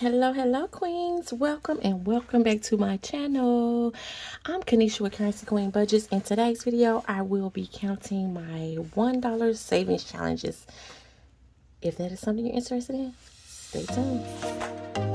Hello, hello, queens. Welcome and welcome back to my channel. I'm Kanisha with Currency Queen Budgets. In today's video, I will be counting my $1 savings challenges. If that is something you're interested in, stay tuned.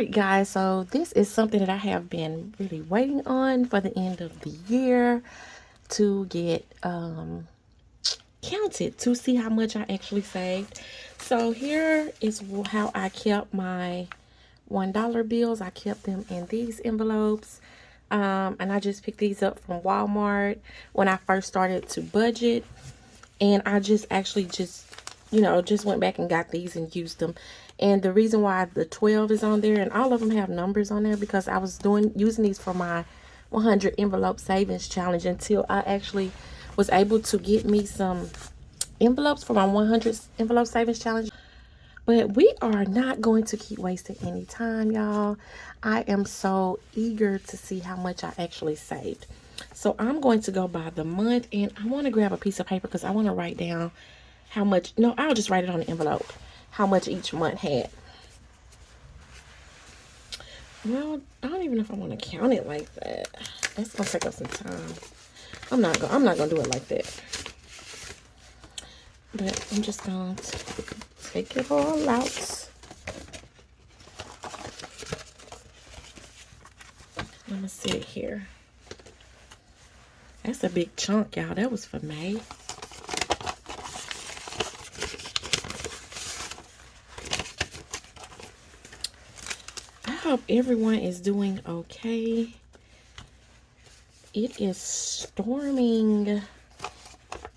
Right guys so this is something that i have been really waiting on for the end of the year to get um counted to see how much i actually saved. So here is how i kept my one dollar bills. I kept them in these envelopes. Um, and i just picked these up from walmart when i first started to budget. And i just actually just you know just went back and got these and used them and the reason why the 12 is on there and all of them have numbers on there because I was doing using these for my 100 envelope savings challenge until I actually was able to get me some envelopes for my 100 envelope savings challenge. But we are not going to keep wasting any time y'all. I am so eager to see how much i actually saved. So i'm going to go by the month and i want to grab a piece of paper because i want to write down how much no i'll just write it on the envelope how much each month had. Well, I don't even know if I want to count it like that. That's gonna take up some time. I'm not gonna I'm not gonna do it like that. But I'm just gonna take it all out. I'm gonna sit here. That's a big chunk, y'all. That was for May. Hope everyone is doing okay. It is storming.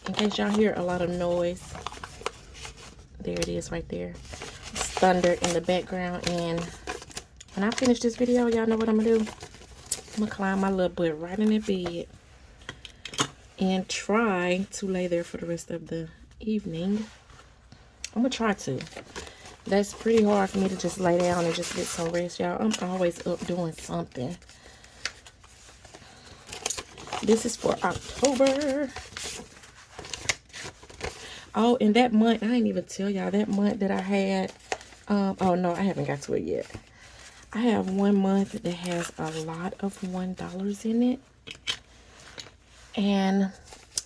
In case y'all hear a lot of noise. There it is right there. It's thunder in the background. And when I finish this video, y'all know what I'm going to do? I'm going to climb my little butt right in the bed. And try to lay there for the rest of the evening. I'm going to try to that's pretty hard for me to just lay down and just get some rest, y'all. I'm always up doing something. This is for October. Oh, and that month, I didn't even tell y'all, that month that I had, um, oh no, I haven't got to it yet. I have one month that has a lot of $1 in it. And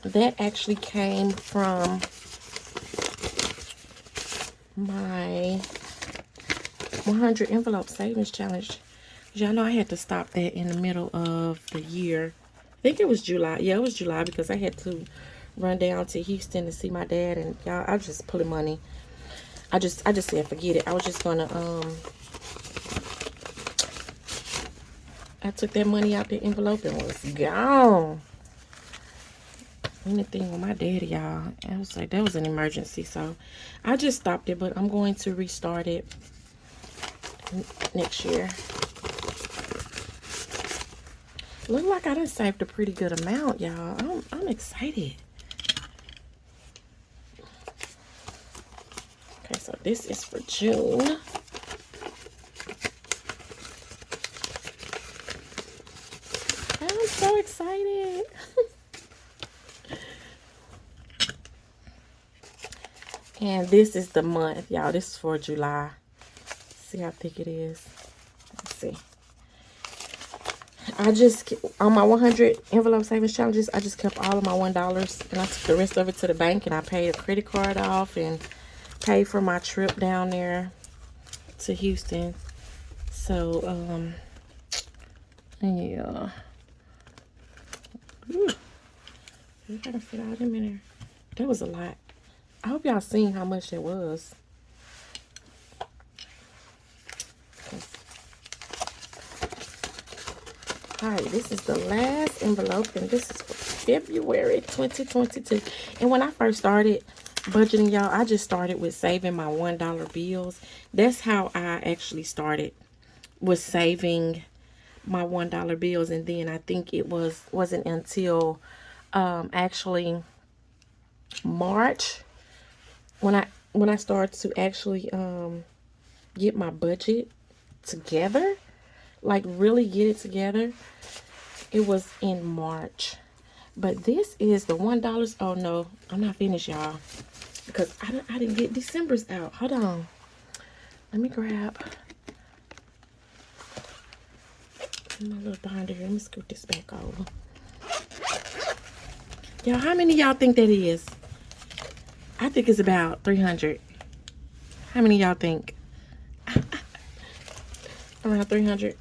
that actually came from my 100 envelope savings challenge. Y'all know I had to stop that in the middle of the year. I think it was July. Yeah, it was July because I had to run down to Houston to see my dad and y'all I was just pulling money. I just I just said forget it. I was just gonna um I took that money out the envelope and was gone anything with my daddy, y'all. I was like, that was an emergency. So I just stopped it, but I'm going to restart it next year. Look like I done saved a pretty good amount, y'all. I'm, I'm excited. Okay, so this is for June. I'm so excited. And this is the month, y'all. This is for July. See how thick it is. Let's see. I just, on my 100 envelope savings challenges, I just kept all of my $1. And I took the rest of it to the bank. And I paid a credit card off. And paid for my trip down there to Houston. So, um, yeah. Ooh. I gotta fit all them in there. That was a lot. I hope y'all seen how much it was. Alright, this is the last envelope, and this is February 2022. And when I first started budgeting, y'all, I just started with saving my $1 bills. That's how I actually started, was saving my $1 bills. And then I think it was, wasn't until um, actually March when I when I started to actually um get my budget together, like really get it together, It was in March. But this is the $1. Oh, no. I'm not finished, y'all. Because I, I didn't get December's out. Hold on. Let me grab my little binder here. Let me scoot this back over. Y'all, how many y'all think that is? I think it's about 300. How many y'all think? Around 300.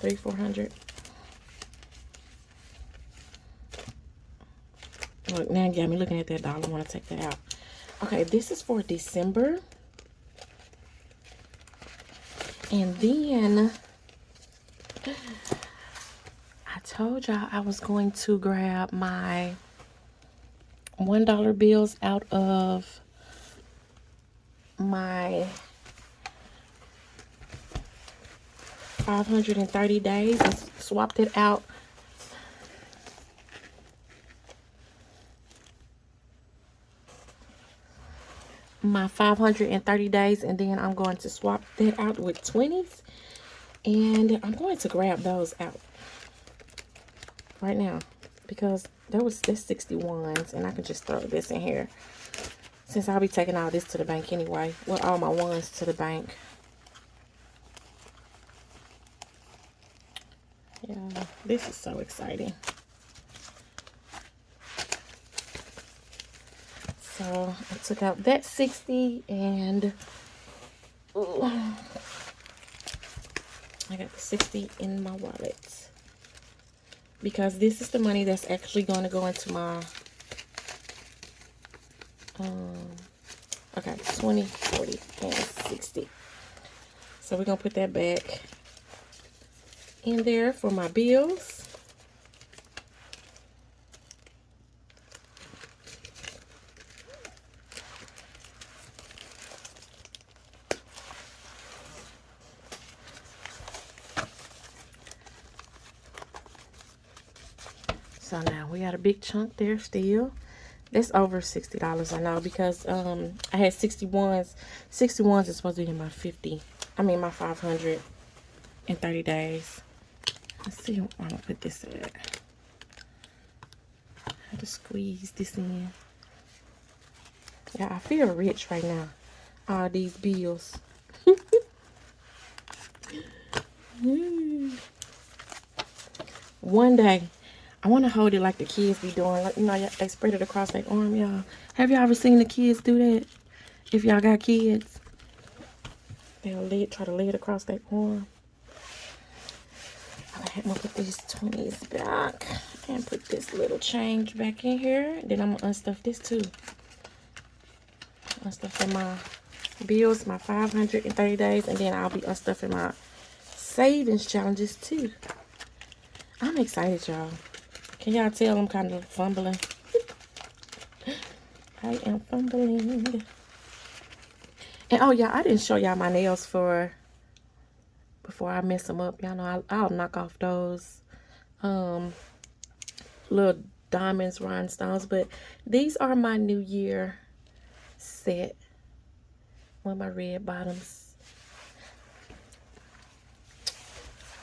Three, 400. Look, now you got me looking at that dollar. I want to take that out. Okay, this is for December. And then I told y'all I was going to grab my $1 bills out of my 530 days and swapped it out. My 530 days and then I'm going to swap that out with 20s and I'm going to grab those out right now because that was this 61s and I can just throw this in here. Since I'll be taking all this to the bank anyway. Well all my ones to the bank. Yeah this is so exciting. So I took out that 60 and ooh, I got the 60 in my wallet. Because this is the money that's actually going to go into my um okay 20 40 and 60 so we're gonna put that back in there for my bills So now we got a big chunk there still. That's over $60 I know because um I had 61s. 61s is supposed to be in my 50. I mean my 500 in 30 days. Let's see I'm gonna put this at. I have to squeeze this in. Yeah, I feel rich right now. All these bills. One day I want to hold it like the kids be doing. Like, you know, they spread it across their arm, y'all. Have y'all ever seen the kids do that? If y'all got kids. They'll lay try to lay it across their arm. I'm going to put these 20s back. And put this little change back in here. Then I'm to unstuff this too. Unstuffing my bills, my 530 days. And then I'll be unstuffing my savings challenges too. I'm excited, y'all. Can y'all tell I'm kind of fumbling? I am fumbling. And oh yeah, I didn't show y'all my nails for before I mess them up. Y'all know I'll, I'll, knock off those um little diamonds, rhinestones. But these are my New Year set. One of my red bottoms.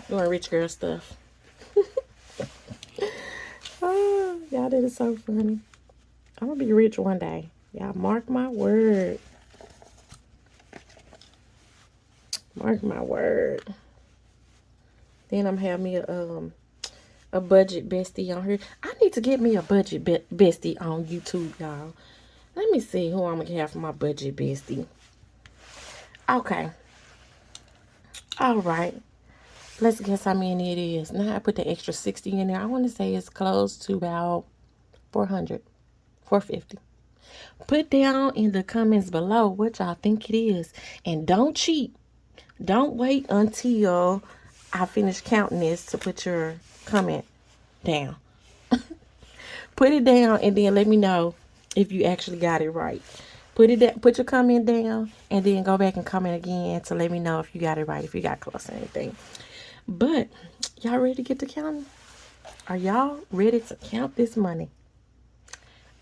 Doing rich girl stuff. Oh, y'all, that is so funny. I'm going to be rich one day. Y'all, mark my word. Mark my word. Then I'm having me a, um, a budget bestie on here. I need to get me a budget be bestie on YouTube, y'all. Let me see who I'm going to have for my budget bestie. Okay. All right. Let's guess how many it is. Now I put the extra 60 in there. I want to say it's close to about 400, 450. Put down in the comments below what y'all think it is. And don't cheat. Don't wait until I finish counting this to put your comment down. put it down and then let me know if you actually got it right. Put it down, put your comment down and then go back and comment again to let me know if you got it right, if you got close to anything. But y'all ready to get to counting? Are y'all ready to count this money?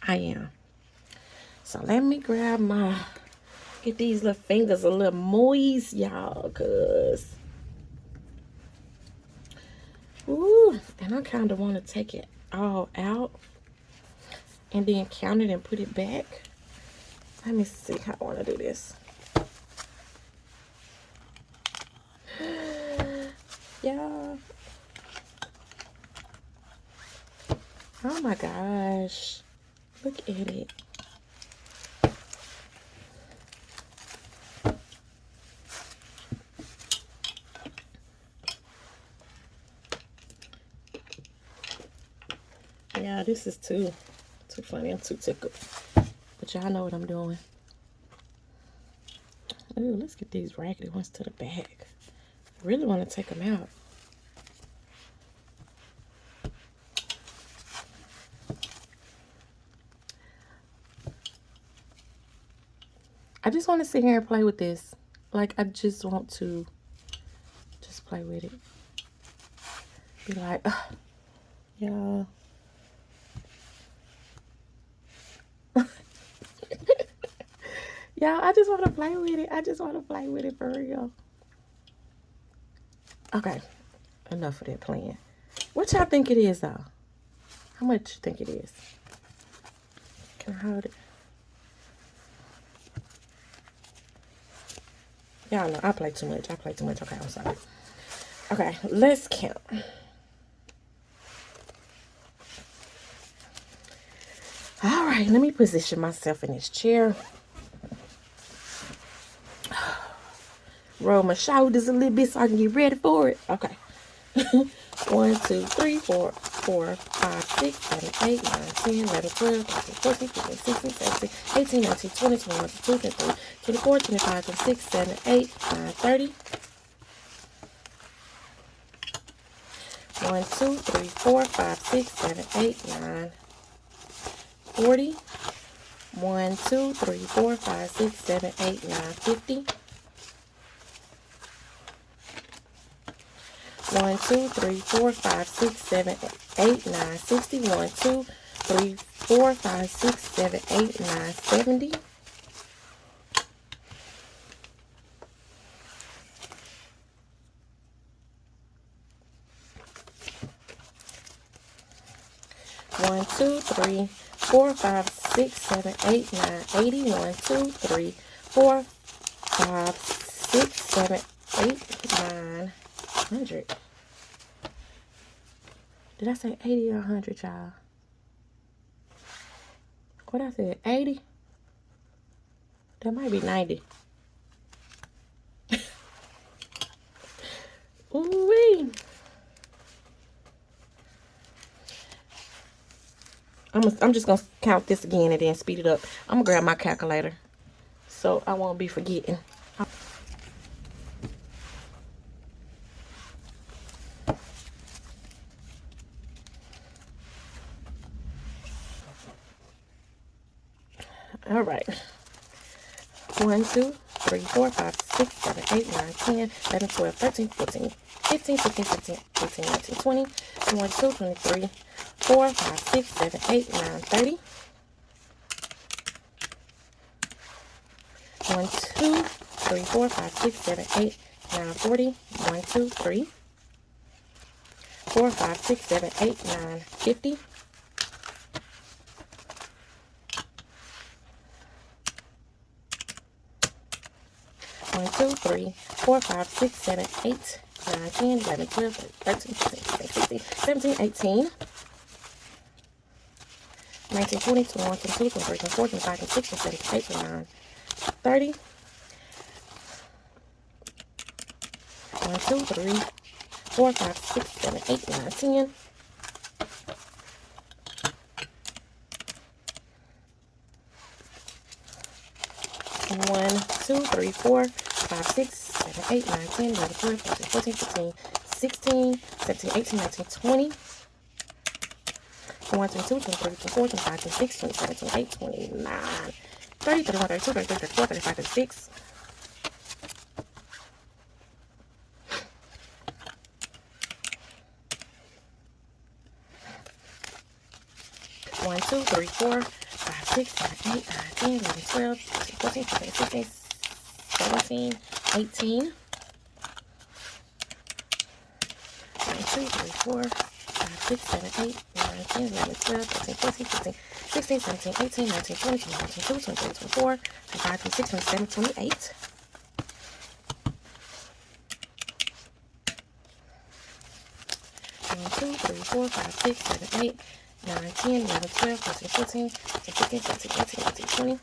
I am. So let me grab my, get these little fingers a little moist, y'all, because Ooh, and I kind of want to take it all out and then count it and put it back. Let me see how I want to do this. Yeah. Oh my gosh. Look at it. Yeah, this is too too funny. I'm too tickled. But y'all know what I'm doing. Ooh, let's get these raggedy ones to the back. Really want to take them out. I just want to sit here and play with this. Like, I just want to just play with it. Be like, yeah. Y'all, I just want to play with it. I just want to play with it for real. Okay, enough of that playing. What y'all think it is, though? How much you think it is? Can I hold it? Y'all know I play too much. I play too much. Okay, I'm sorry. Okay, let's count. All right, let me position myself in this chair. Roll my shoulders a little bit so I can get ready for it. Okay. One, two, three, four, four, five, six, seven, eight, nine, ten, eleven, twelve, thirteen, fourteen, fifteen, sixteen, seventeen, eighteen, nineteen, twenty, twenty-one, twenty-two, twenty-three, twenty-four, twenty-five, twenty-six, seven, eight, nine, thirty. One, two, three, four, five, six, seven, eight, nine, forty. One, two, three, four, five, six, seven, eight, nine, fifty. One, two, three, four, five, six, seven, eight, nine, sixty. One, two, three, four, five, six, seven, eight, nine, seventy. One, two, three, four, five, six, seven, eight, nine, eighty. One, two, three, four, five, six, seven, eight, nine, hundred. Did I say 80 or 100, y'all? What I said, 80? That might be 90. Ooh-wee. I'm, I'm just going to count this again and then speed it up. I'm going to grab my calculator so I won't be forgetting. All right. 1, 2, 3, 4, 5, 6, 7, 8, 9, 10, 11, 12, 13, 14, 15, 16, 17, 18, 19, 20, 21, 22, 23, 4, 5, 6, 7, 8, 9, 30. 1, 2, 3, 4, 5, 6, 7, 8, 9, 40. 1, 2, 3, 4, 5, 6, 7, 8, 9, 50. One, two, three, four, five, six, seven, eight, nine, 10, 11, 12, 13, 14, 15, 16, 17, 18, 19, 20, 21, 22, 23, 24, 25, 26, 27, 28, 29, 30. 1, 2, 3, 4, 5, 6, 7, 8, 9, 10. One, two, three, four, five, six, seven, eight, nine, 10, 11, 12, 13, 14, 15, 16, 17, 18, 19, 20. 21, 22, 23, 24, 25, 26, 27, 28, 29, 30, 31, 32, 33, 34, 35, 36. One, two, three, four, five, six, seven, eight, nine, 10, 11, 12, 13, 14, 15, 16, 17, 18. 19, three, four, five, six, seven, eight, nine, 10, 11, 12, 13, 14, 15, 16, 17, 18, 19, 20, 21, 22, 23, 24, 25, 26, 27, 28. One, two, three, four, five, six, seven, eight, nine, 10, 11, 12, 13, 14, 15, 16, 17, 18, 19, 20.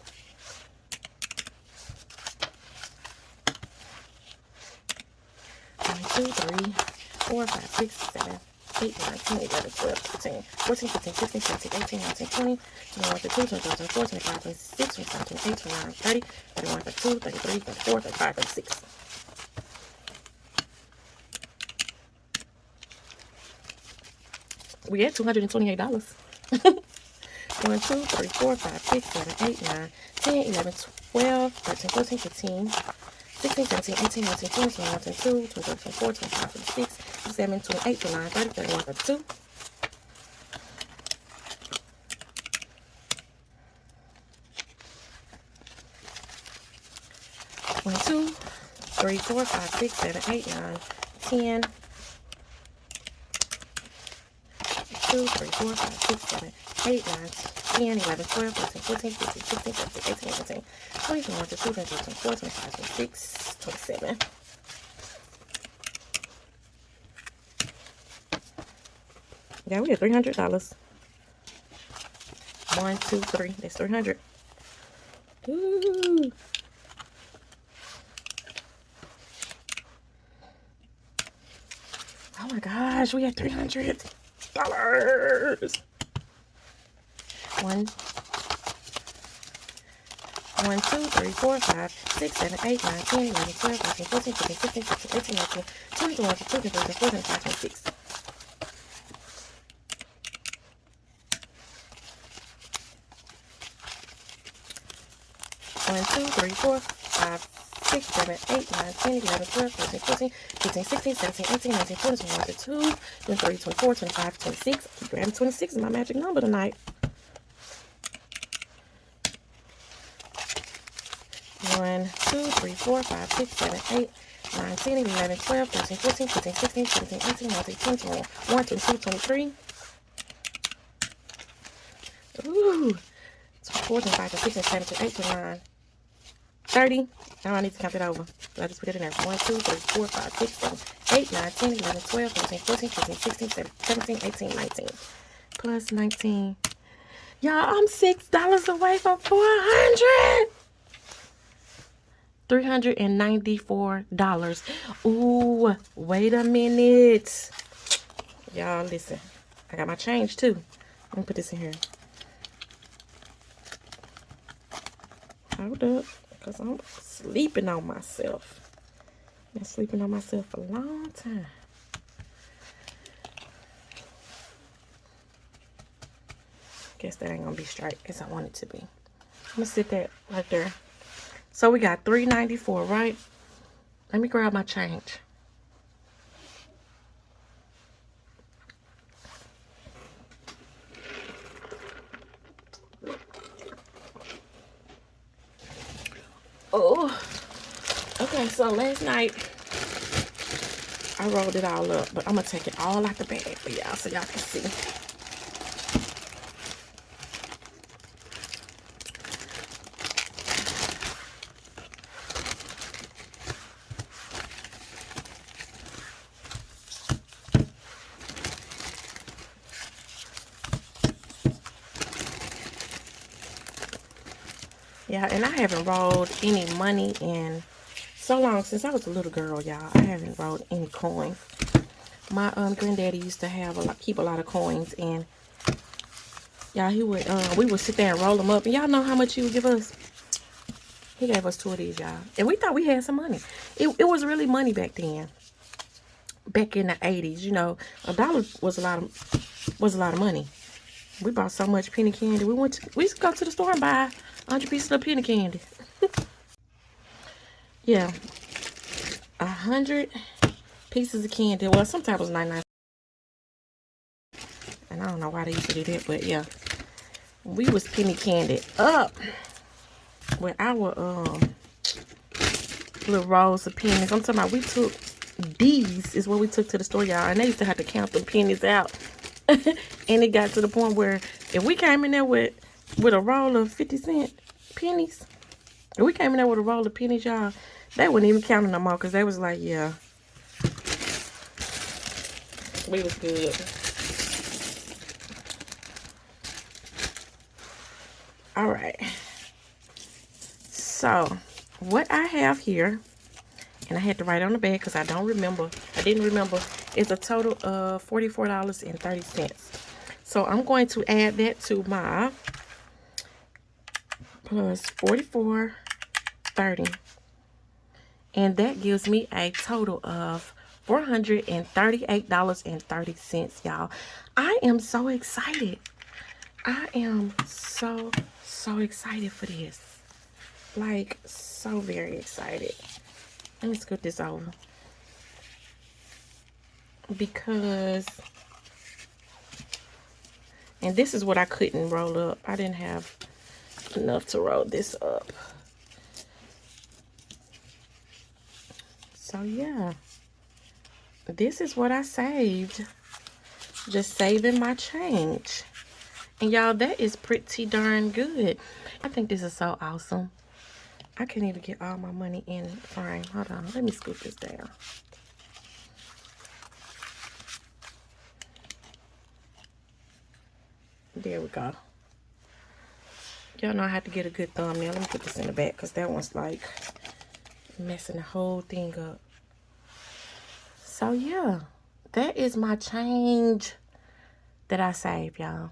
One, two, three, four, five, six, seven, 8, 9, 10, 11, 12, 13, 14, 15, 16, 17, 18, 19, 20, 21, 22, 23, 24, 25, 26, 27, 28, 29, 30, 31, 32, 33, 34, 35, 36. We at $228. 1, 2, 3, 4, 5, 6, 7, 8, 9, 10, 11, 12, 13, 14, 15, 16, 17, 18, 19, 20, 21, 22, 23, 24, 25, 26, 27, 28, 29, 30, 31, 32. One, two, three, four, five, six, seven, eight, nine, ten. Two, three, four, five, six, seven, eight, nine, Yeah, we hundred dollars. One, two, three. That's three hundred. Ooh. Oh my gosh, we had three hundred dollars. One, one, two, three, four, five, six, seven, eight, nine, ten, eleven, twelve, thirteen, fourteen, fifteen, sixteen, seventeen, eighteen, nineteen, twenty, twenty-one, twenty-two, twenty-three, twenty-four, twenty-five, twenty-six. One, two, three, four, five, six, seven, eight, nine, 10, 11, 12, 13, 14, 15, 16, 17, 18, 19, 20, 21, 22, 23, 24, 25, 26. Keep grabbing 26 is my magic number tonight. One, two, three, four, five, six, seven, eight, nine, 10, 11, 12, 13, 14, 15, 16, 17, 18, 19, 20, 21, 22, 23. Ooh. 24, 25, 26, 27, 28, 29. 30. Now I need to count it over. So I just put it in there. 1, 2, 3, 4, 5, 6, 7, 8, 9, 10, 11, 12, 13, 14, 15, 16, 17, 18, 19. Plus 19. Y'all, I'm $6 away from 400 $394. Ooh, wait a minute. Y'all, listen. I got my change, too. Let me put this in here. Hold up. Because I'm sleeping on myself. Been sleeping on myself a long time. Guess that ain't gonna be straight as I want it to be. I'm gonna sit that right there. So we got 394, right? Let me grab my change. Oh, okay. So last night I rolled it all up, but I'm gonna take it all out the bag for y'all so y'all can see. Haven't rolled any money in so long since I was a little girl, y'all. I haven't rolled any coins. My um granddaddy used to have a lot, keep a lot of coins, and y'all, he would uh, we would sit there and roll them up, and y'all know how much he would give us. He gave us two of these, y'all, and we thought we had some money. It it was really money back then. Back in the eighties, you know, a dollar was a lot of was a lot of money. We bought so much penny candy. We went to, we used to go to the store and buy 100 pieces of penny candy. yeah. A hundred pieces of candy. Well, sometimes it was 99. And I don't know why they used to do that, but yeah. We was penny candy up with our um little rolls of pennies. I'm talking about we took these is what we took to the store, y'all. And they used to have to count the pennies out. and it got to the point where if we came in there with with a roll of 50 cent pennies, we came in there with a roll of pennies, y'all, they wouldn't even count them no more because they was like, yeah. We was good. All right. So, what I have here, and I had to write on the back because I don't remember. I didn't remember. It's a total of $44.30. So, I'm going to add that to my plus 44.30. And that gives me a total of $438.30, y'all. I am so excited. I am so, so excited for this. Like, so very excited. Let me scoot this over. Because, and this is what I couldn't roll up. I didn't have enough to roll this up. So, yeah. This is what I saved. Just saving my change. And y'all, that is pretty darn good. I think this is so awesome. I can't even get all my money in frame. Hold on. Let me scoop this down. There we go. Y'all know I have to get a good thumbnail. Let me put this in the back because that one's like messing the whole thing up. So yeah, that is my change that I saved, y'all.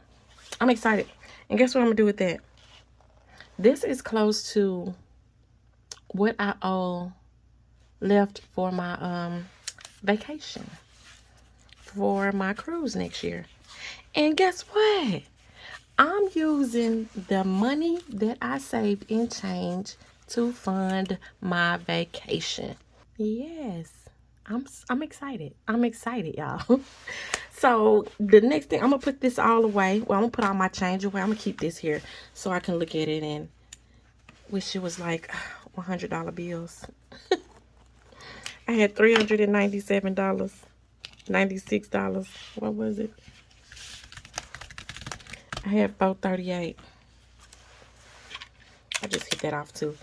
I'm excited. And guess what I'm going to do with that? This is close to what I owe left for my um vacation for my cruise next year. And guess what? I'm using the money that I saved in change to fund my vacation. Yes. I'm I'm excited. I'm excited, y'all. so the next thing, I'm gonna put this all away. Well, I'm gonna put all my change away. I'm gonna keep this here so I can look at it and wish it was like uh, $100 bills. I had $397, $96. What was it? I had 438 I just hit that off too.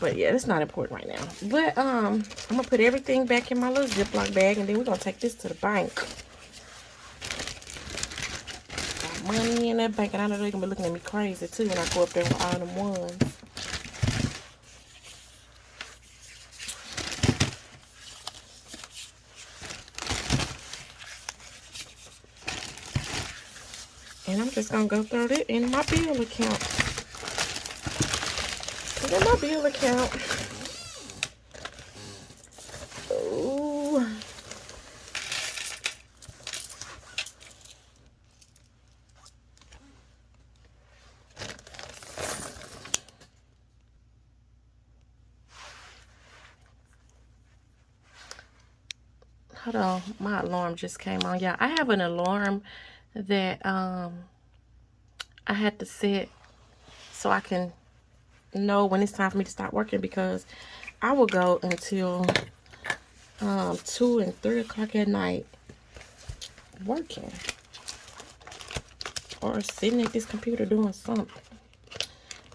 But yeah, that's not important right now. But um, I'm gonna put everything back in my little Ziploc bag and then we're gonna take this to the bank. Got money in that bank and I know they're gonna be looking at me crazy too when I go up there with all them ones. Just gonna go throw it in my bill account. Put in my bill account. Ooh. Hold on, my alarm just came on. Yeah, I have an alarm that um I had to set so I can know when it's time for me to start working because I will go until um, 2 and 3 o'clock at night working or sitting at this computer doing something.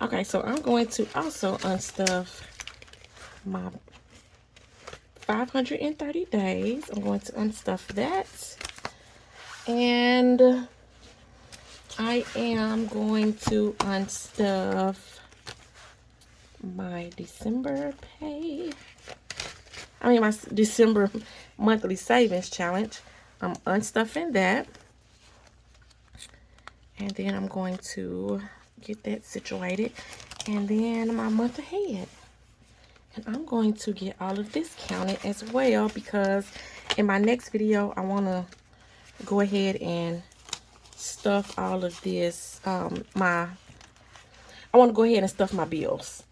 Okay, so I'm going to also unstuff my 530 days. I'm going to unstuff that. And I am going to unstuff my December pay. I mean, my December monthly savings challenge. I'm unstuffing that. And then I'm going to get that situated. And then my month ahead. And I'm going to get all of this counted as well because in my next video, I want to go ahead and stuff all of this um my I want to go ahead and stuff my bills.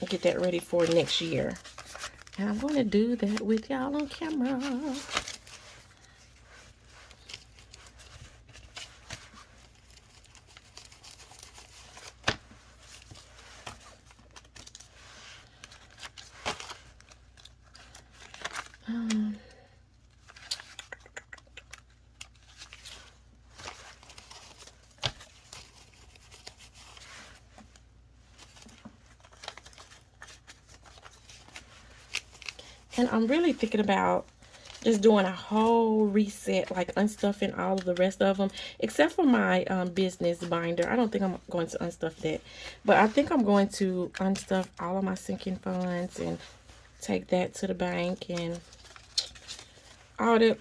And get that ready for next year. And I'm going to do that with y'all on camera And I'm really thinking about just doing a whole reset, like unstuffing all of the rest of them, except for my um, business binder. I don't think I'm going to unstuff that, but I think I'm going to unstuff all of my sinking funds and take that to the bank and all that.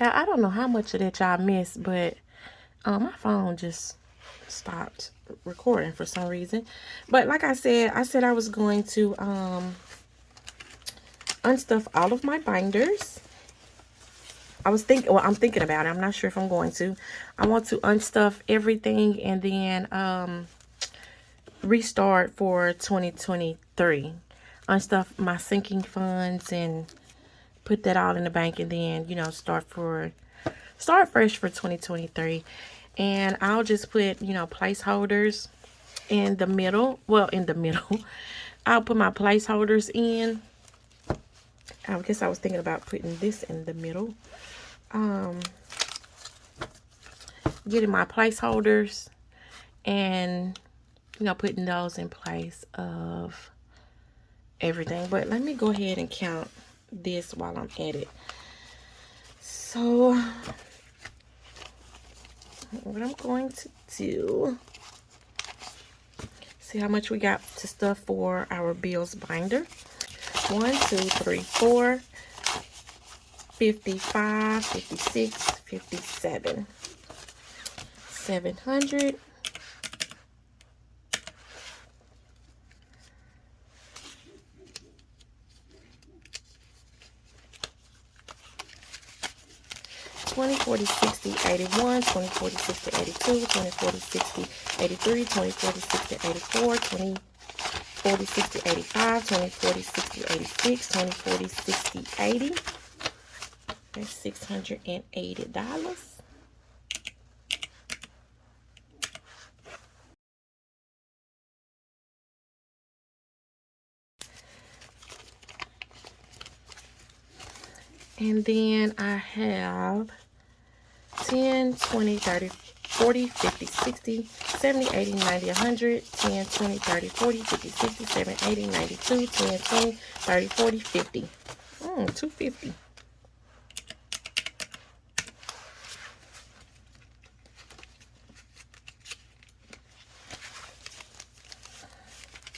Yeah, I don't know how much of that y'all missed, but um, my phone just stopped recording for some reason. But like I said, I said I was going to um, unstuff all of my binders. I was thinking, well, I'm thinking about it. I'm not sure if I'm going to. I want to unstuff everything and then um, restart for 2023. Unstuff my sinking funds and put that all in the bank and then, you know, start for, start fresh for 2023. And I'll just put, you know, placeholders in the middle. Well, in the middle. I'll put my placeholders in I guess I was thinking about putting this in the middle. Um, getting my placeholders and, you know, putting those in place of everything. But let me go ahead and count this while I'm at it. So, what I'm going to do, see how much we got to stuff for our bills binder. One, two, three, four, 55, 56, 57. 700. Twenty, forty, sixty, eighty-one, twenty, forty, sixty, eighty-two, twenty, forty, sixty, eighty-three, twenty, forty, sixty, eighty-four, twenty, 40, 60, 85, 20, 40, 60, 86, 20, 40, 60, 80. That's $680. And then I have 10, 20, 30, 40, 50, 60, 70, 80, 90, 100, 10, 20, 30, 40, 50, 60, 70, 80, 92, 10, 20, 30, 40, 50. Mm, 250.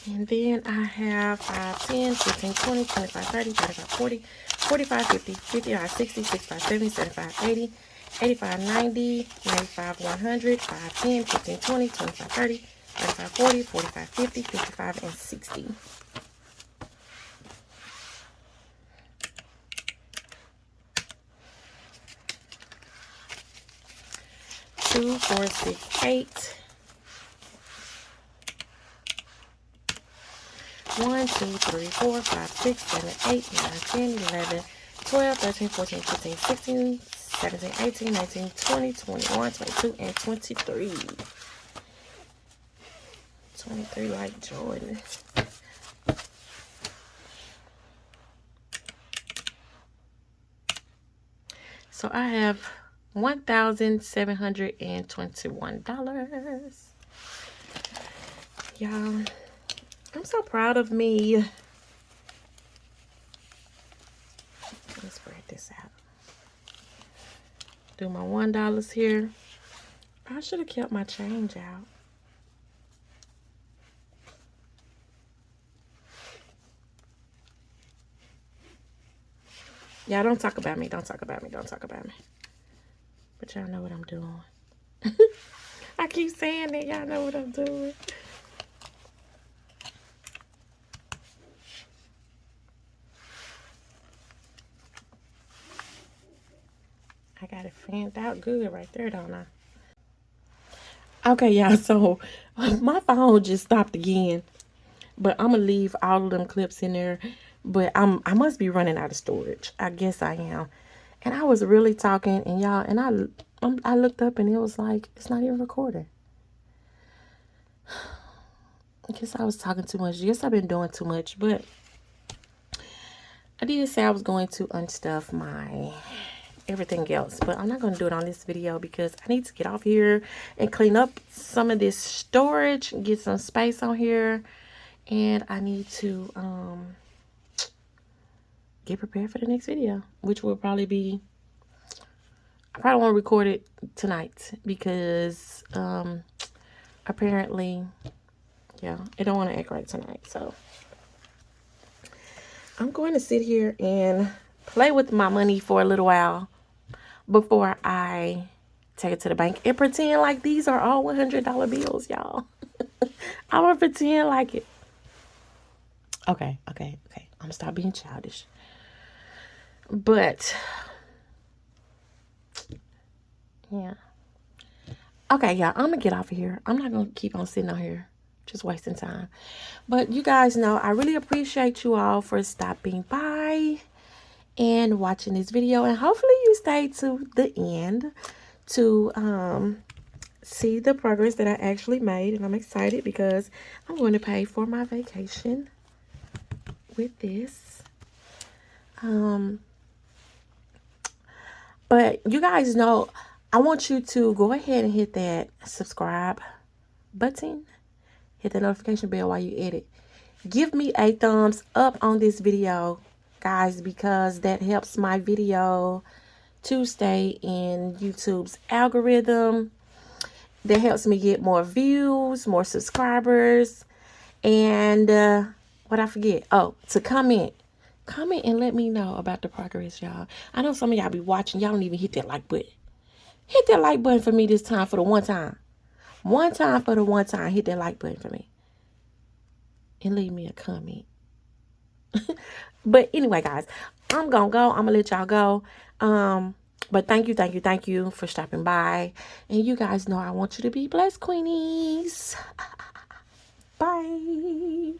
And then I have 5, 10, 15, 20, 25, 30, 35, 40, 45, 50, 55, 60, 65, 70, 75, 80, 85, 90, 95, 100, 5, 10, 15, 20, 25, 30, 35, 40, 45, 50, 55, and 60. Two, four, six, eight. One, two, three, four, five, six, seven, eight, nine, ten, eleven, twelve, thirteen, fourteen, fifteen, sixteen, 17, 18, 19, 20, 21, 22, and 23. 23 like Jordan. So I have $1,721. Y'all, I'm so proud of me. Let's spread this out do my one dollars here I should have kept my change out Y'all don't talk about me. Don't talk about me. Don't talk about me. But y'all know what I'm doing. I keep saying that. Y'all know what I'm doing. Fanned out good right there, don't I? Okay, y'all, so my phone just stopped again. But I'm going to leave all of them clips in there. But I'm, I must be running out of storage. I guess I am. And I was really talking, and y'all, and I, um, I looked up, and it was like, it's not even recording. I guess I was talking too much. Yes, I've been doing too much, but I did say I was going to unstuff my everything else. But i'm not going to do it on this video because i need to get off here and clean up some of this storage get some space on here. And i need to um get prepared for the next video, which will probably be I probably won't record it tonight because um apparently yeah, I don't want to act right tonight. So. I'm going to sit here and play with my money for a little while before I take it to the bank and pretend like these are all $100 bills, y'all. I'm going to pretend like it. Okay, okay, okay. I'm going to stop being childish. But, yeah. Okay, y'all, I'm going to get off of here. I'm not going to keep on sitting on here just wasting time. But you guys know I really appreciate you all for stopping by and watching this video. And hopefully you stay to the end to um, see the progress that I actually made. And I'm excited because I'm going to pay for my vacation with this. Um, but you guys know, I want you to go ahead and hit that subscribe button hit the notification bell while you edit. Give me a thumbs up on this video, guys, because that helps my video to stay in YouTube's algorithm. That helps me get more views, more subscribers, and uh, what I forget? Oh, to comment. Comment and let me know about the progress, y'all. I know some of y'all be watching. Y'all don't even hit that like button. Hit that like button for me this time for the one time. One time for the one time, hit that like button for me. And leave me a comment. but anyway, guys, I'm to go. I'm to let y'all go. Um, but thank you, thank you, thank you for stopping by. And you guys know I want you to be blessed, Queenies. Bye.